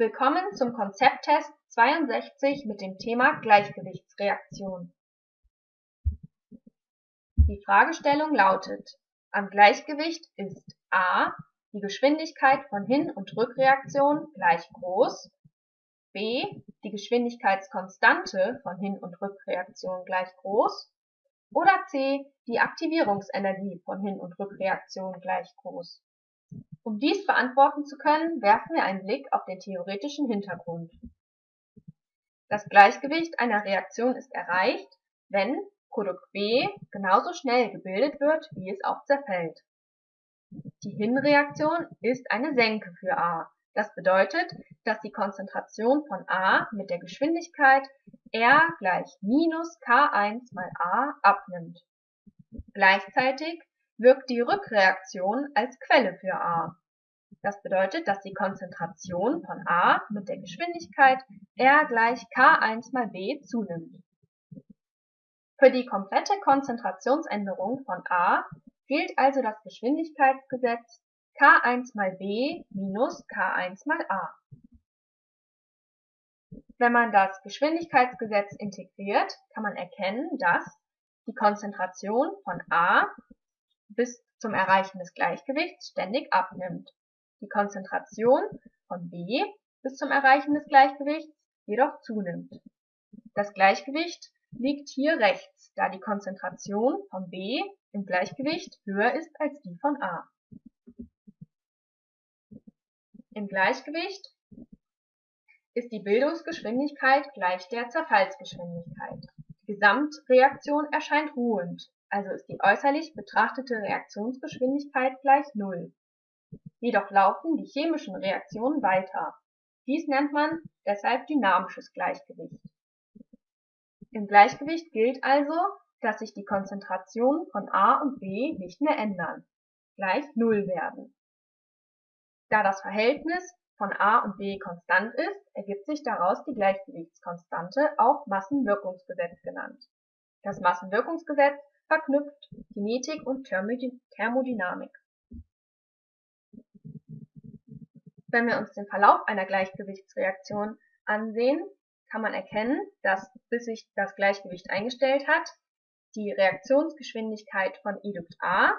Willkommen zum Konzepttest 62 mit dem Thema Gleichgewichtsreaktion. Die Fragestellung lautet: Am Gleichgewicht ist a. die Geschwindigkeit von Hin- und Rückreaktion gleich groß, b. die Geschwindigkeitskonstante von Hin- und Rückreaktion gleich groß oder c. die Aktivierungsenergie von Hin- und Rückreaktion gleich groß um dies beantworten zu können, werfen wir einen Blick auf den theoretischen Hintergrund. Das Gleichgewicht einer Reaktion ist erreicht, wenn Produkt B genauso schnell gebildet wird, wie es auch zerfällt. Die Hinreaktion ist eine Senke für A. Das bedeutet, dass die Konzentration von A mit der Geschwindigkeit R gleich minus K1 mal A abnimmt. Gleichzeitig wirkt die Rückreaktion als Quelle für A. Das bedeutet, dass die Konzentration von A mit der Geschwindigkeit R gleich K1 mal B zunimmt. Für die komplette Konzentrationsänderung von A gilt also das Geschwindigkeitsgesetz K1 mal B minus K1 mal A. Wenn man das Geschwindigkeitsgesetz integriert, kann man erkennen, dass die Konzentration von A bis zum Erreichen des Gleichgewichts ständig abnimmt, die Konzentration von B bis zum Erreichen des Gleichgewichts jedoch zunimmt. Das Gleichgewicht liegt hier rechts, da die Konzentration von B im Gleichgewicht höher ist als die von A. Im Gleichgewicht ist die Bildungsgeschwindigkeit gleich der Zerfallsgeschwindigkeit. Die Gesamtreaktion erscheint ruhend, also ist die äußerlich betrachtete Reaktionsgeschwindigkeit gleich Null. Jedoch laufen die chemischen Reaktionen weiter. Dies nennt man deshalb dynamisches Gleichgewicht. Im Gleichgewicht gilt also, dass sich die Konzentrationen von A und B nicht mehr ändern, gleich Null werden. Da das Verhältnis von A und B konstant ist, ergibt sich daraus die Gleichgewichtskonstante, auch Massenwirkungsgesetz genannt. Das Massenwirkungsgesetz verknüpft Kinetik und Thermodynamik. Wenn wir uns den Verlauf einer Gleichgewichtsreaktion ansehen, kann man erkennen, dass bis sich das Gleichgewicht eingestellt hat, die Reaktionsgeschwindigkeit von Edukt A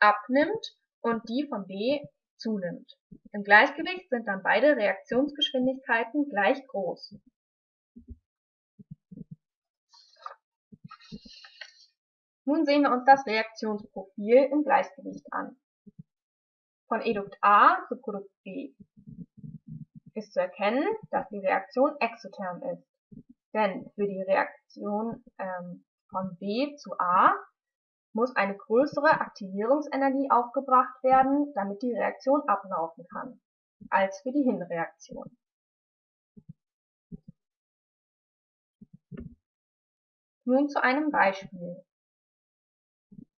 abnimmt und die von B zunimmt. Im Gleichgewicht sind dann beide Reaktionsgeschwindigkeiten gleich groß. Nun sehen wir uns das Reaktionsprofil im Gleichgewicht an. Von Edukt A zu Produkt B ist zu erkennen, dass die Reaktion exotherm ist. Denn für die Reaktion ähm, von B zu A muss eine größere Aktivierungsenergie aufgebracht werden, damit die Reaktion ablaufen kann, als für die Hinreaktion. Nun zu einem Beispiel.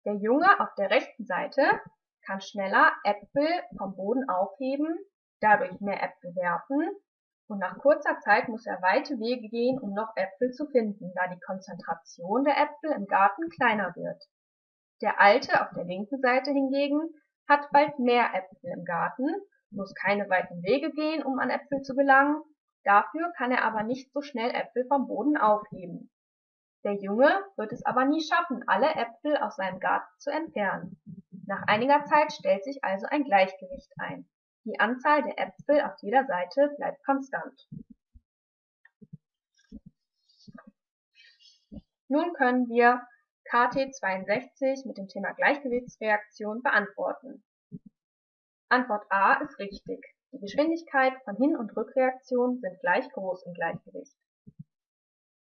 Der Junge auf der rechten Seite kann schneller Äpfel vom Boden aufheben, dadurch mehr Äpfel werfen und nach kurzer Zeit muss er weite Wege gehen, um noch Äpfel zu finden, da die Konzentration der Äpfel im Garten kleiner wird. Der Alte auf der linken Seite hingegen hat bald mehr Äpfel im Garten, muss keine weiten Wege gehen, um an Äpfel zu gelangen, dafür kann er aber nicht so schnell Äpfel vom Boden aufheben. Der Junge wird es aber nie schaffen, alle Äpfel aus seinem Garten zu entfernen. Nach einiger Zeit stellt sich also ein Gleichgewicht ein. Die Anzahl der Äpfel auf jeder Seite bleibt konstant. Nun können wir KT 62 mit dem Thema Gleichgewichtsreaktion beantworten. Antwort A ist richtig. Die Geschwindigkeit von Hin- und Rückreaktion sind gleich groß im Gleichgewicht.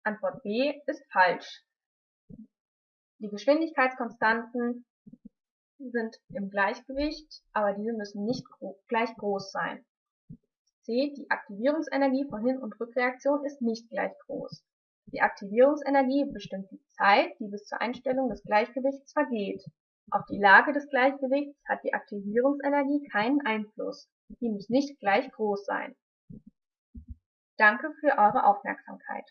Antwort B ist falsch. Die Geschwindigkeitskonstanten sind im Gleichgewicht, aber diese müssen nicht gleich groß sein. C. Die Aktivierungsenergie von Hin- und Rückreaktion ist nicht gleich groß. Die Aktivierungsenergie bestimmt die Zeit, die bis zur Einstellung des Gleichgewichts vergeht. Auf die Lage des Gleichgewichts hat die Aktivierungsenergie keinen Einfluss. Die muss nicht gleich groß sein. Danke für eure Aufmerksamkeit.